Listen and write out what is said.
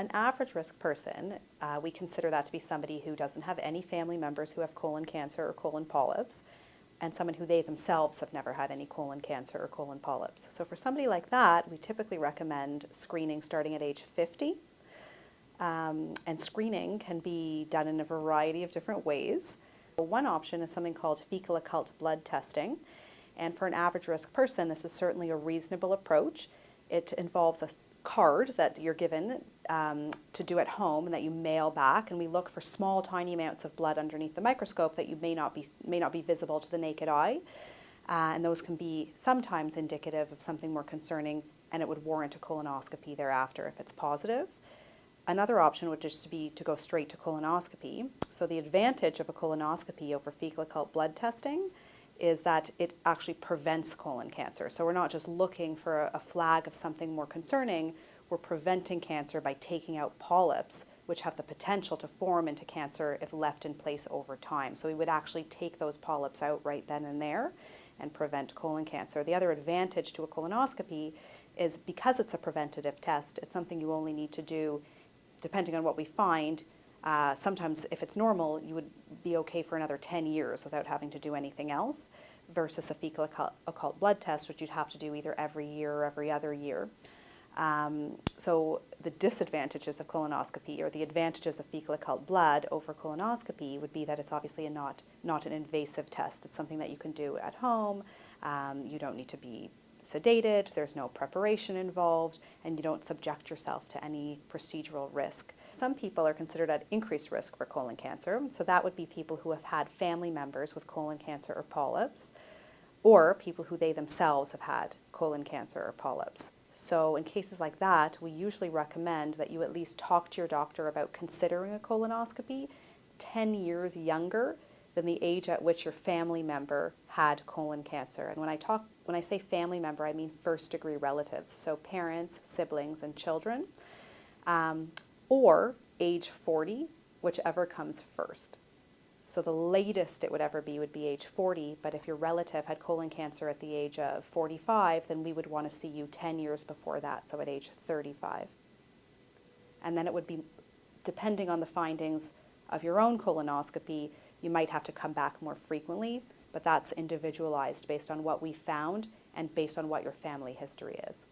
an average risk person, uh, we consider that to be somebody who doesn't have any family members who have colon cancer or colon polyps, and someone who they themselves have never had any colon cancer or colon polyps. So for somebody like that, we typically recommend screening starting at age 50. Um, and screening can be done in a variety of different ways. One option is something called fecal occult blood testing. And for an average risk person, this is certainly a reasonable approach. It involves a card that you're given um, to do at home and that you mail back and we look for small tiny amounts of blood underneath the microscope that you may not be may not be visible to the naked eye uh, and those can be sometimes indicative of something more concerning and it would warrant a colonoscopy thereafter if it's positive. Another option would just be to go straight to colonoscopy. So the advantage of a colonoscopy over fecal occult blood testing is that it actually prevents colon cancer. So we're not just looking for a, flag of something more concerning, we're preventing cancer by taking out polyps, which have the potential to form into cancer if left in place over time. So we would actually take those polyps out right then and there and prevent colon cancer. The other advantage to a colonoscopy is because it's a preventative test, it's something you only need to do depending on what we find uh, sometimes if it's normal, you would be okay for another 10 years without having to do anything else versus a fecal occult, blood test, which you'd have to do either every year or every other year. Um, so the disadvantages of colonoscopy or the advantages of fecal occult blood over colonoscopy would be that it's obviously not, not an invasive test. It's something that you can do at home. Um, you don't need to be sedated, there's no preparation involved, and you don't subject yourself to any procedural risk. Some people are considered at increased risk for colon cancer, so that would be people who have had family members with colon cancer or polyps, or people who they themselves have had colon cancer or polyps. So in cases like that, we usually recommend that you at least talk to your doctor about considering a colonoscopy 10 years younger than the age at which your family member had colon cancer. And when I talk, when I say family member, I mean first degree relatives, so parents, siblings, and children, um, or age 40, whichever comes first. So the latest it would ever be would be age 40, but if your relative had colon cancer at the age of 45, then we would want to see you 10 years before that, so at age 35. And then it would be, depending on the findings of your own colonoscopy, you might have to come back more frequently, but that's individualized based on what we found and based on what your family history is.